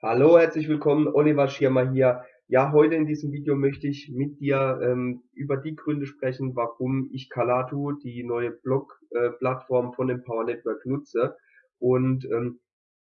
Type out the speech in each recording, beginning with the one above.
Hallo, herzlich willkommen, Oliver Schirmer hier. Ja, heute in diesem Video möchte ich mit dir ähm, über die Gründe sprechen, warum ich Kalatu, die neue Blog-Plattform äh, von Empower Network nutze. Und ähm,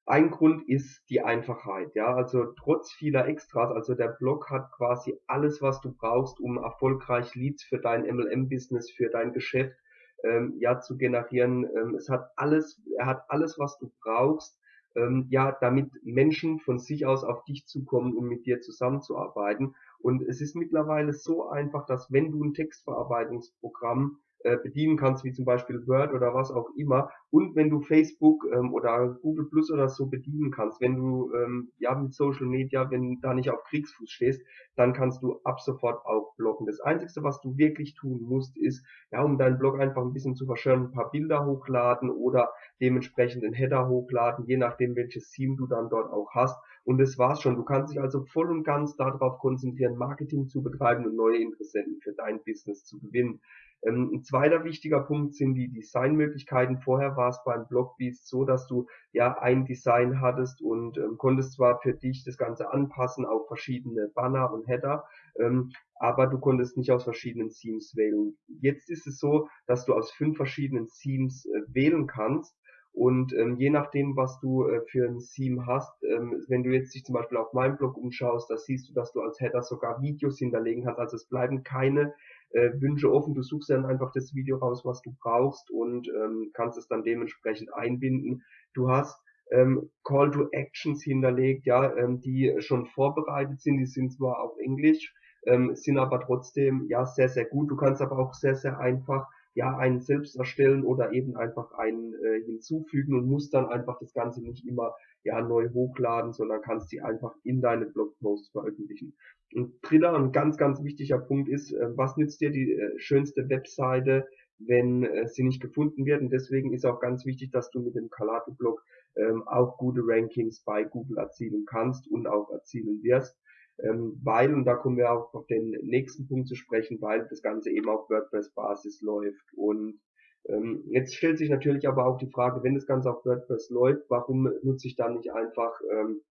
ein Grund ist die Einfachheit, ja, also trotz vieler Extras, also der Blog hat quasi alles, was du brauchst, um erfolgreich Leads für dein MLM-Business, für dein Geschäft, ähm, ja, zu generieren. Ähm, es hat alles, er hat alles, was du brauchst, ähm, ja, damit Menschen von sich aus auf dich zukommen, um mit dir zusammenzuarbeiten. Und es ist mittlerweile so einfach, dass wenn du ein Textverarbeitungsprogramm äh, bedienen kannst, wie zum Beispiel Word oder was auch immer. Und wenn du Facebook ähm, oder Google Plus oder so bedienen kannst, wenn du ähm, ja mit Social Media, wenn da nicht auf Kriegsfuß stehst, dann kannst du ab sofort auch bloggen. Das Einzige, was du wirklich tun musst, ist, ja, um deinen Blog einfach ein bisschen zu verschönern, ein paar Bilder hochladen oder dementsprechend einen Header hochladen, je nachdem welches Theme du dann dort auch hast. Und das war's schon. Du kannst dich also voll und ganz darauf konzentrieren, Marketing zu betreiben und neue Interessenten für dein Business zu gewinnen. Ähm, ein zweiter wichtiger Punkt sind die Designmöglichkeiten. Vorher war es beim Blogbeast so, dass du ja ein Design hattest und ähm, konntest zwar für dich das Ganze anpassen auf verschiedene Banner und Header, ähm, aber du konntest nicht aus verschiedenen Themes wählen. Jetzt ist es so, dass du aus fünf verschiedenen Themes äh, wählen kannst und ähm, je nachdem, was du äh, für ein Theme hast, ähm, wenn du jetzt dich zum Beispiel auf meinem Blog umschaust, da siehst du, dass du als Header sogar Videos hinterlegen kannst. Also es bleiben keine äh, Wünsche offen. Du suchst dann einfach das Video raus, was du brauchst und ähm, kannst es dann dementsprechend einbinden. Du hast ähm, Call to Actions hinterlegt, ja, ähm, die schon vorbereitet sind. Die sind zwar auf Englisch, ähm, sind aber trotzdem ja sehr sehr gut. Du kannst aber auch sehr sehr einfach ja einen selbst erstellen oder eben einfach einen äh, hinzufügen und musst dann einfach das Ganze nicht immer ja neu hochladen, sondern kannst die einfach in deine Blogposts veröffentlichen. Und dritter und ganz, ganz wichtiger Punkt ist, äh, was nützt dir die äh, schönste Webseite, wenn äh, sie nicht gefunden wird? Und deswegen ist auch ganz wichtig, dass du mit dem Kalato-Blog ähm, auch gute Rankings bei Google erzielen kannst und auch erzielen wirst ähm, weil, und da kommen wir auch auf den nächsten Punkt zu sprechen, weil das Ganze eben auf WordPress-Basis läuft. Und ähm, jetzt stellt sich natürlich aber auch die Frage, wenn das Ganze auf WordPress läuft, warum nutze ich dann nicht einfach ähm,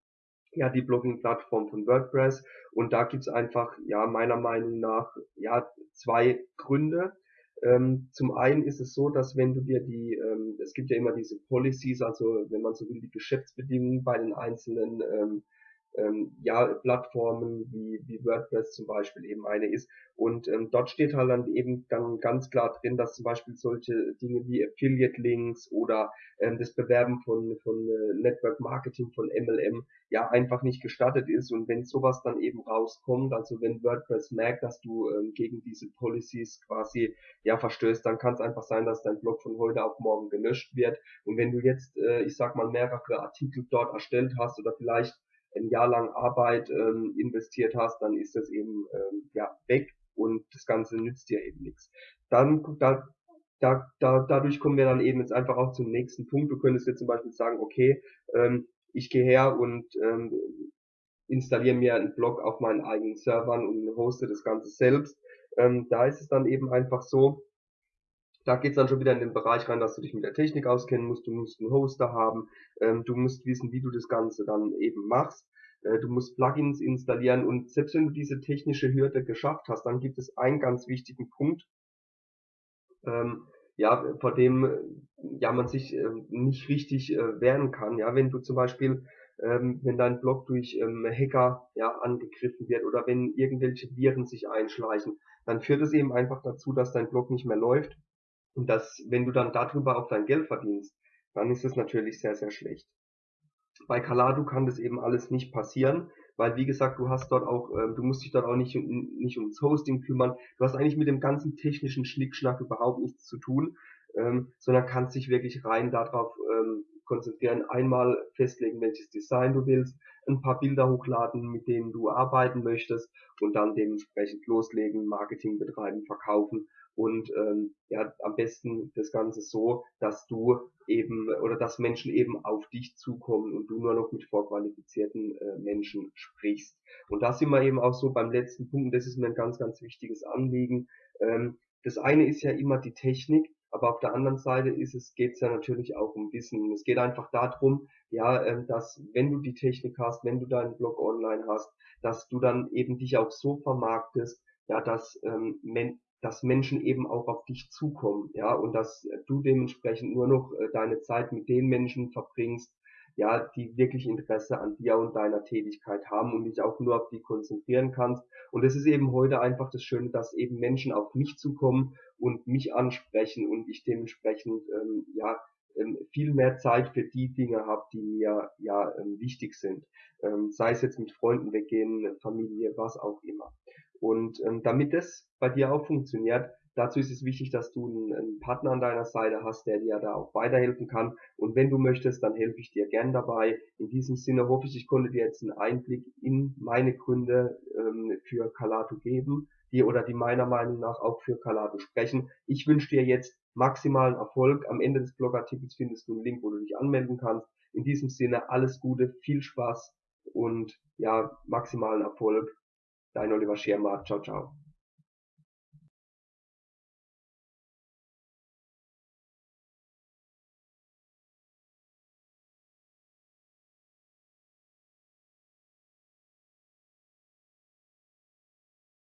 ja die Blogging-Plattform von WordPress? Und da gibt's einfach, ja, meiner Meinung nach, ja, zwei Gründe. Ähm, zum einen ist es so, dass wenn du dir die, ähm, es gibt ja immer diese Policies, also wenn man so will, die Geschäftsbedingungen bei den einzelnen ähm, ähm, ja, Plattformen wie, wie WordPress zum Beispiel eben eine ist. Und ähm, dort steht halt dann eben dann ganz klar drin, dass zum Beispiel solche Dinge wie Affiliate Links oder ähm, das Bewerben von, von äh, Network Marketing von MLM ja einfach nicht gestattet ist. Und wenn sowas dann eben rauskommt, also wenn WordPress merkt, dass du ähm, gegen diese Policies quasi ja verstößt, dann kann es einfach sein, dass dein Blog von heute auf morgen gelöscht wird. Und wenn du jetzt, äh, ich sag mal, mehrere Artikel dort erstellt hast oder vielleicht ein Jahr lang Arbeit ähm, investiert hast, dann ist das eben ähm, ja weg und das Ganze nützt dir eben nichts. Dann da, da, da, dadurch kommen wir dann eben jetzt einfach auch zum nächsten Punkt. Du könntest jetzt zum Beispiel sagen, okay, ähm, ich gehe her und ähm, installiere mir einen Blog auf meinen eigenen Servern und hoste das Ganze selbst. Ähm, da ist es dann eben einfach so, da geht's dann schon wieder in den Bereich rein, dass du dich mit der Technik auskennen musst, du musst einen Hoster haben, ähm, du musst wissen, wie du das Ganze dann eben machst, äh, du musst Plugins installieren und selbst wenn du diese technische Hürde geschafft hast, dann gibt es einen ganz wichtigen Punkt, ähm, ja, vor dem ja man sich äh, nicht richtig äh, wehren kann. Ja, wenn du zum Beispiel ähm, wenn dein Blog durch ähm, Hacker ja angegriffen wird oder wenn irgendwelche Viren sich einschleichen, dann führt es eben einfach dazu, dass dein Blog nicht mehr läuft und das, wenn du dann darüber auch dein Geld verdienst, dann ist es natürlich sehr, sehr schlecht. Bei Calado kann das eben alles nicht passieren, weil wie gesagt, du hast dort auch, äh, du musst dich dort auch nicht, nicht ums Hosting kümmern. Du hast eigentlich mit dem ganzen technischen Schnickschnack überhaupt nichts zu tun, ähm, sondern kannst dich wirklich rein darauf ähm, konzentrieren. Einmal festlegen, welches Design du willst, ein paar Bilder hochladen, mit denen du arbeiten möchtest und dann dementsprechend loslegen, Marketing betreiben, verkaufen und ähm, ja am besten das Ganze so, dass du eben oder dass Menschen eben auf dich zukommen und du nur noch mit vorqualifizierten äh, Menschen sprichst. Und da sind wir eben auch so beim letzten Punkt, und das ist mir ein ganz, ganz wichtiges Anliegen. Ähm, das eine ist ja immer die Technik, aber auf der anderen Seite ist es, geht's ja natürlich auch um Wissen. Es geht einfach darum, ja, ähm, dass wenn du die Technik hast, wenn du deinen Blog online hast, dass du dann eben dich auch so vermarktest, ja, dass, ähm, dass Menschen eben auch auf dich zukommen, ja, und dass du dementsprechend nur noch äh, deine Zeit mit den Menschen verbringst, ja, die wirklich Interesse an dir und deiner Tätigkeit haben und dich auch nur auf die konzentrieren kannst. Und es ist eben heute einfach das Schöne, dass eben Menschen auf mich zukommen und mich ansprechen und ich dementsprechend ähm, ja viel mehr Zeit für die Dinge habe, die mir ja ähm, wichtig sind. Ähm, sei es jetzt mit Freunden weggehen, Familie, was auch immer. Und ähm, damit das bei dir auch funktioniert, Dazu ist es wichtig, dass du einen, Partner an deiner Seite hast, der dir da auch weiterhelfen kann. Und wenn du möchtest, dann helfe ich dir gern dabei. In diesem Sinne hoffe ich, ich konnte dir jetzt einen Einblick in meine Gründe ähm, für Calato geben, die oder die meiner Meinung nach auch für Calato sprechen. Ich wünsche dir jetzt maximalen Erfolg. Am Ende des Blogartikels findest du einen Link, wo du dich anmelden kannst. In diesem Sinne alles Gute, viel Spaß und ja, maximalen Erfolg. Dein Oliver Schermer. Ciao, ciao.